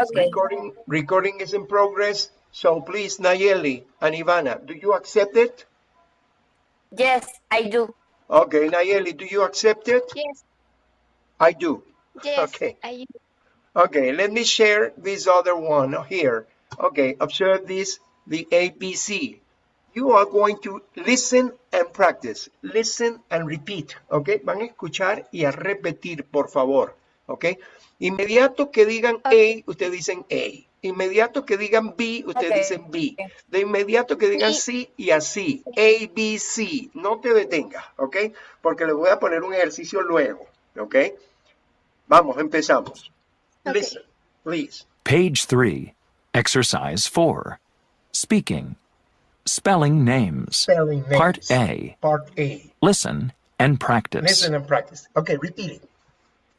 Okay. Recording, recording is in progress. So please, Nayeli and Ivana, do you accept it? Yes, I do. Okay, Nayeli, do you accept it? Yes, I do. yes. Okay. I, Okay, let me share this other one here. Okay, observe this, the ABC. You are going to listen and practice. Listen and repeat. Okay, van a escuchar y a repetir, por favor. Okay. Inmediato que digan A, ustedes dicen A. Inmediato que digan B, ustedes Ok. dicen B. De inmediato que digan Y- C y así. A, B, C. No te detengas, ¿ok? Porque les voy a poner un ejercicio luego, ¿ok? Vamos, empezamos. Ok. Listen, please. Page 3, Exercise 4. Speaking. Spelling names. Spelling names. Part A. Part A. Listen and practice. Listen and practice. Okay, repeat it.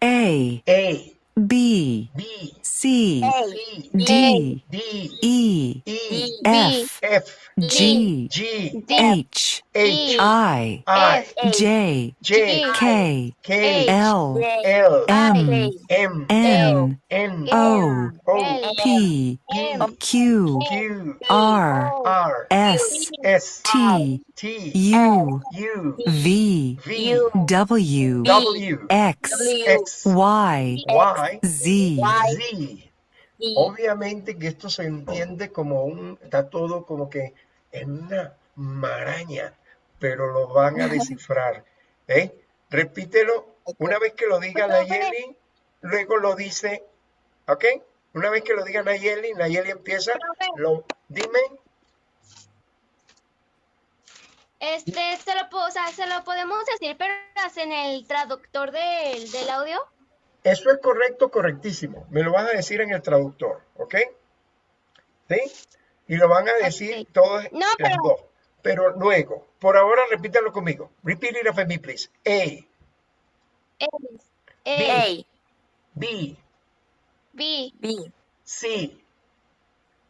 A, A, B, B, C, C, D, D, E, E, F, F, G, G, H, H, I, I, J, J, K, K, L, L, M, M, N, N, O, O, P, P, Q, Q, R, R, S, S, T, T, U, U, V, V, W, W, X, X, Y, Y, Z. Z. Obviamente que esto se entiende como un, está todo como que en una maraña, pero lo van a descifrar. ¿eh? Repítelo, una vez que lo diga Nayeli, luego lo dice, ¿ok? Una vez que lo diga Nayeli, Nayeli empieza, lo, dime, este, se lo, o sea, se lo podemos decir, pero en el traductor del, del audio. Eso es correcto, correctísimo, me lo vas a decir en el traductor, ¿ok? ¿Sí? Y lo van a decir Ok. todos No, las pero- dos, pero luego, por ahora repítalo conmigo, repeat it after me, please. A, A, eh, B, B, B, C,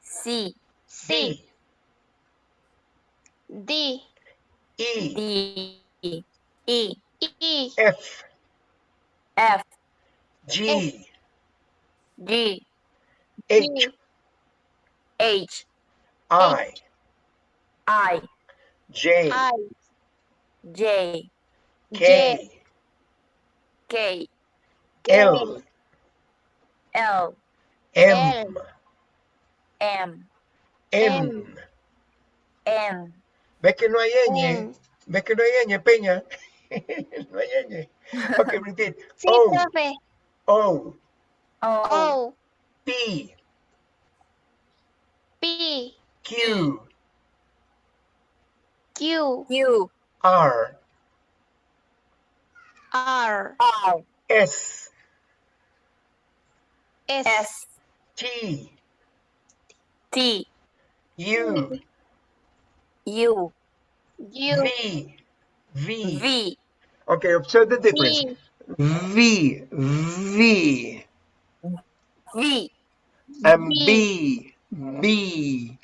C, C, D, D, E, D, E, E, F, F, G, G, H, H, I, I, J, I, J, K, K, L, L, M, M, N. N, ¿Ves que no hay ñ? ¿Ves que no hay ñ, Peña? no hay ñ. Ok, repeat. Sí, profe. O, O, O, P, P, Q, Q, Q, R, R, R, S, S, S, T, T, U, U, U, V, V. V, Okay, observe the difference. V, V, V, V, and B, B.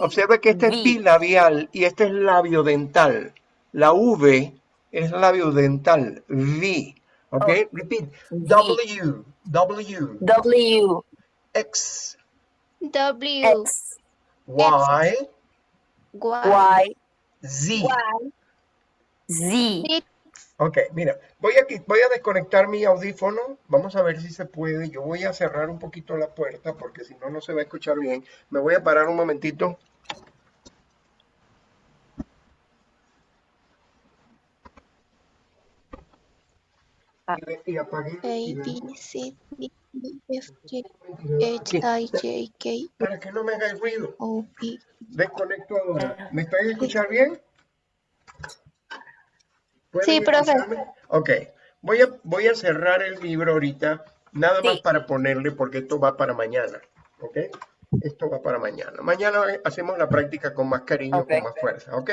Observa que este es V. bilabial y este es labio dental. La V es labio dental. V. Ok, repeat. W, W, W, X, W, X, Y, Y, Y, Z. Z. Ok, mira, voy a, qui- voy a desconectar mi audífono. Vamos a ver si se puede. Yo voy a cerrar un poquito la puerta porque si no, no se va a escuchar bien. Me voy a parar un momentito. Y, y apagué. A, B, C, D, E, F, G, Aquí, H, I, J, K, Para que no me haga ruido. O, P. Desconecto ahora. ¿Me estáis escuchar bien? ¿Pueden Sí, profe. Ok. Voy a, voy a cerrar el libro ahorita, nada más para ponerle, porque esto va para mañana. ¿Ok? Esto va para mañana. Mañana hacemos la práctica con más cariño, con más fuerza. ¿Ok?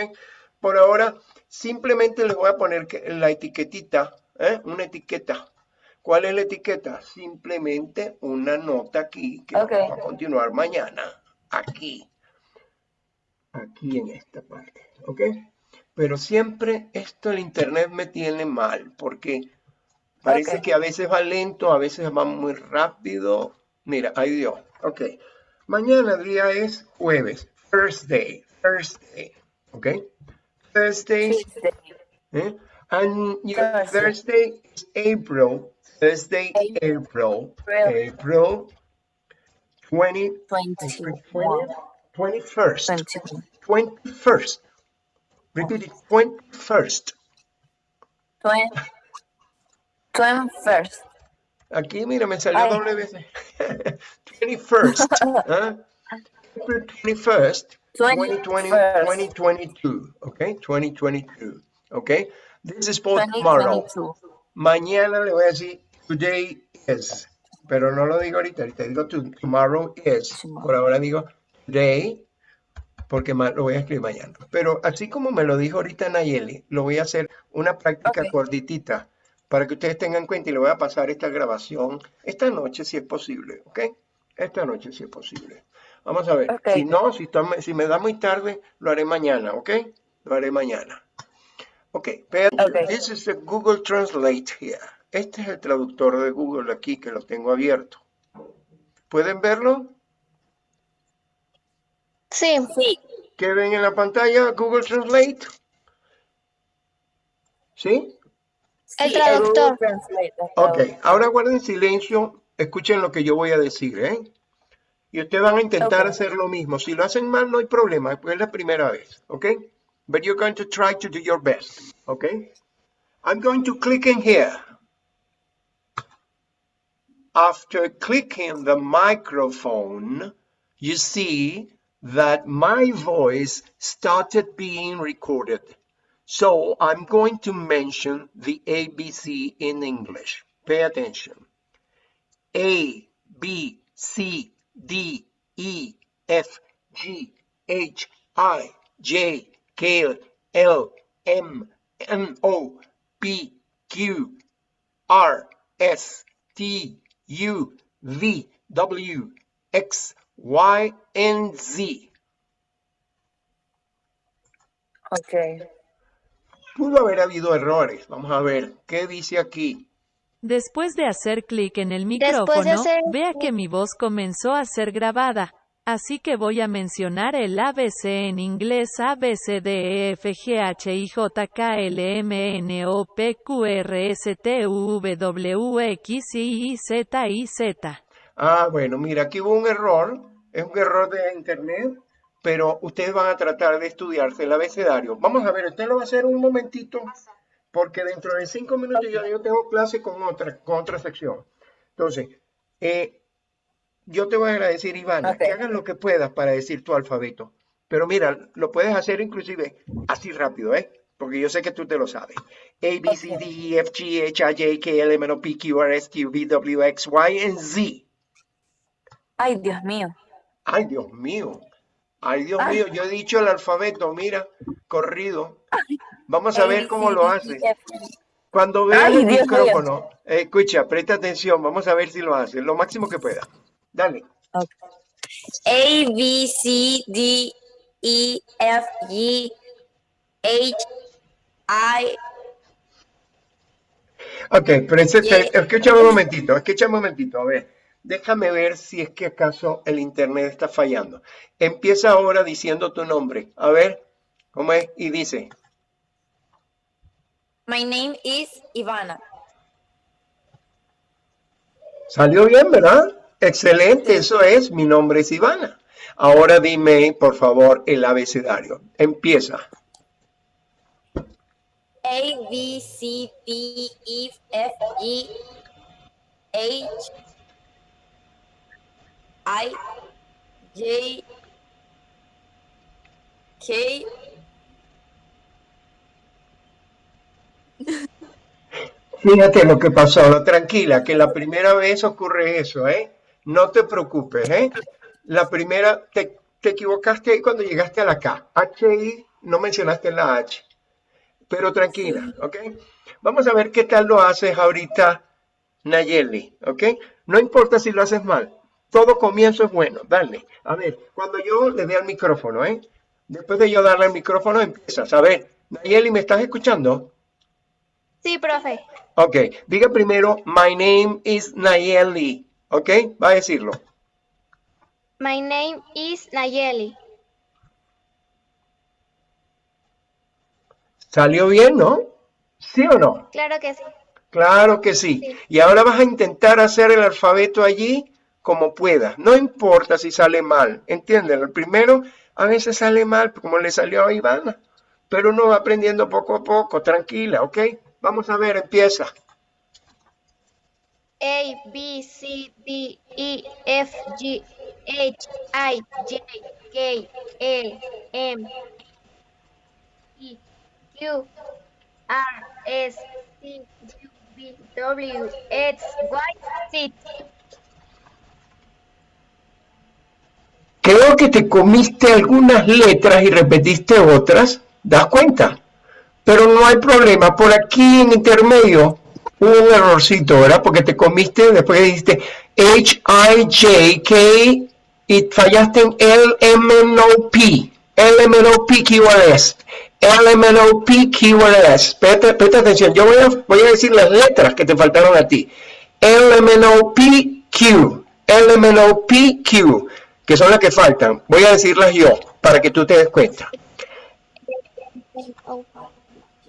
Por ahora, simplemente les voy a poner la etiquetita, ¿eh? Una etiqueta. ¿Cuál es la etiqueta? Simplemente una nota aquí que Ok. vamos a continuar mañana. Aquí aquí en esta parte, ¿ok? Pero siempre esto el internet me tiene mal porque parece que a veces va lento, a veces va muy rápido. Mira, ahí dio. Ok. Mañana día es jueves. Thursday. Thursday. Ok. Thursday. ¿eh? And your Thursday. Is April. Thursday, April. April. April 20, 21, 21st. 21, 21st. Repeat it. 21st. 20, 21st. Aquí, mira, me salió Ay. doble vez. 21st. ¿ah? April 21st, 2020, 21st. 2022. Okay, 2022. Okay, this is for tomorrow. 2022. Mañana le voy a decir today is, pero no lo digo ahorita, ahorita digo to- tomorrow is. Por ahora digo today, porque lo voy a escribir mañana. Pero así como me lo dijo ahorita Nayeli, lo voy a hacer una práctica Ok. cortitita para que ustedes tengan en cuenta y le voy a pasar esta grabación esta noche si es posible, ¿ok? Esta noche si es posible. Vamos a ver. Si no, si, está- si me da muy tarde, lo haré mañana, ¿ok? Lo haré mañana. Ok, pero Ok. this is the Google Translate here. Este es el traductor de Google aquí que lo tengo abierto. ¿Pueden verlo? Sí. Sí. ¿Qué ven en la pantalla? Google Translate. ¿Sí? El Sí, traductor. Ok, ahora guarden silencio, escuchen lo que yo voy a decir, ¿eh? Y ustedes van a intentar hacer lo mismo. Si lo hacen mal, no hay problema, porque es la primera vez, ¿ok? But you're going to try to do your best, ¿ok? I'm going to click in here. After clicking the microphone, you see that my voice started being recorded. So I'm going to mention the ABC in English. Pay attention. A, B, C, D, E, F, G, H, I, J, K, L, M, N, O, P, Q, R, S, T, U, V, W, X, Y, and Z. Ok. Pudo haber habido errores. Vamos a ver qué dice aquí. Después de hacer clic en el de micrófono, hacer vea que mi voz comenzó a ser grabada. Así que voy a mencionar el ABC en inglés A, B, C, D, E, F, G, H, I, J, K, L, M, N, O, P, Q, R, S, T, U, V, W, X, Y, Z, Y, Z. Ah, bueno, mira, aquí hubo un error. Es un error de internet, pero ustedes van a tratar de estudiarse el abecedario. Vamos a ver, usted lo va a hacer un momentito, porque dentro de cinco minutos ya yo tengo clase con otra, con otra sección. Entonces, eh, yo te voy a agradecer, Ivana, que hagas lo que puedas para decir tu alfabeto. Pero mira, lo puedes hacer inclusive así rápido, ¿eh? Porque yo sé que tú te lo sabes. A, B, C, D, E, F, G, H, I, J, K, L, M, N, O, P, Q, R, S, T, U, V, W, X, Y, and Z. Ay, Dios mío. Ay, Dios mío. Ay, Dios mío, yo he dicho el alfabeto, mira, corrido. Vamos a ver cómo lo hace. Cuando veas Ay, el Dios micrófono, eh, escucha, presta atención, vamos a ver si lo hace, lo máximo que pueda. Dale. A, B, C, D, E, F, G, H, I, Ok, pero ese, escúchame un momentito, escúchame un momentito, a ver, déjame ver si es que acaso el internet está fallando. Empieza ahora diciendo tu nombre, a ver, ¿cómo es? Y dice, My name is Ivana. salió bien, ¿verdad? Excelente, eso es, mi nombre es Ivana. Ahora dime, por favor, el abecedario. Empieza. A, B, C, D, E, F, G, H, I, J, K, Fíjate lo que pasó, no, tranquila, que la primera vez ocurre eso, ¿eh? No te preocupes, ¿eh? La primera, te, te equivocaste ahí cuando llegaste a la K. H, no mencionaste la H. Pero tranquila, ¿ok? Vamos a ver qué tal lo haces ahorita, Nayeli, ¿ok? No importa si lo haces mal. Todo comienzo es bueno, dale. A ver, cuando yo le dé al micrófono, ¿eh? Después de yo darle al micrófono, empiezas. A ver, Nayeli, ¿me estás escuchando? Sí, profe. Ok, diga primero, my name is Nayeli. Ok, va a decirlo. My name is Nayeli. ¿Salió bien, no? ¿Sí o no? Claro que sí. Claro que sí. Sí. Y ahora vas a intentar hacer el alfabeto allí como puedas. No importa si sale mal. ¿Entienden? El primero a veces sale mal, como le salió a Ivana. Pero uno va aprendiendo poco a poco. Tranquila, ¿ok? Vamos a ver, empieza. A, B, C, D, E, F, G, H, I, J, K, L, M, E, Q, R, S, T, U, V, W, X, Y, Z. Creo que te comiste algunas letras y repetiste otras. ¿Das cuenta? Pero no hay problema. Por aquí en intermedio hubo un errorcito, ¿verdad? Porque te comiste, después dijiste H, I, J, K y fallaste en L, M, N, O, P. L, M, N, O, P, Q, R, S. L, M, N, O, P, Q, R, S. Presta, atención. Yo voy a, voy a decir las letras que te faltaron a ti. L, M, Que son las que faltan. Voy a decirlas yo para que tú te des cuenta.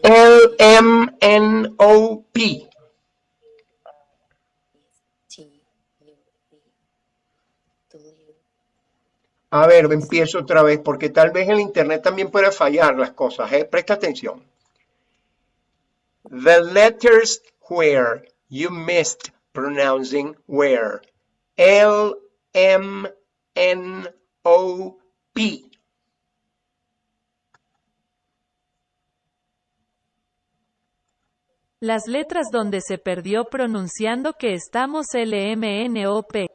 L, M, N, O, P. T, U, V, W. A ver, empiezo otra vez porque tal vez el internet también puede fallar las cosas. ¿eh? Presta atención. The letters where you missed pronouncing were L, M, N, O, P. Las letras donde se perdió pronunciando que estamos LMNOP.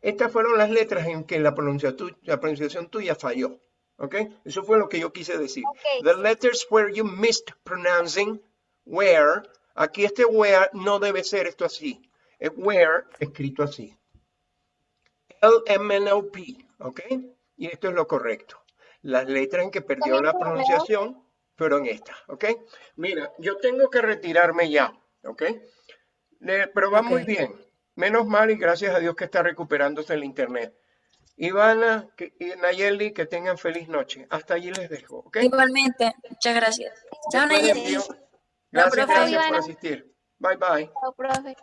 Estas fueron las letras en que la, pronunciación tuya falló. ¿Ok? Eso fue lo que yo quise decir. The letters where you missed pronouncing where. Aquí este where no debe ser esto así. Es where escrito así. L-M-N-O-P. ¿Ok? Y esto es lo correcto. Las letras en que perdió la pronunciación fueron estas. ¿Ok? Mira, yo tengo que retirarme ya. ¿Ok? Pero va muy bien. Menos mal y gracias a Dios que está recuperándose el internet. Ivana que- y Nayeli, que tengan feliz noche. Hasta allí les dejo, ¿ok? Igualmente, muchas gracias. Chao, Nayeli. Gracias, profe. gracias por asistir. Bye bye. Chao, profe.